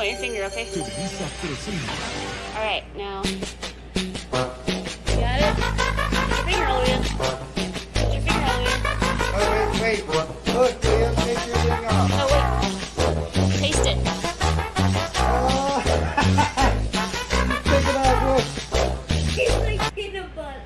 point your finger, okay? Alright, now. You got it? Put your finger all the way. Put your finger all the way. Oh, wait, wait. Look, your thing off. Oh, wait. Taste it. Oh. take it off, look. He's like peanut butter.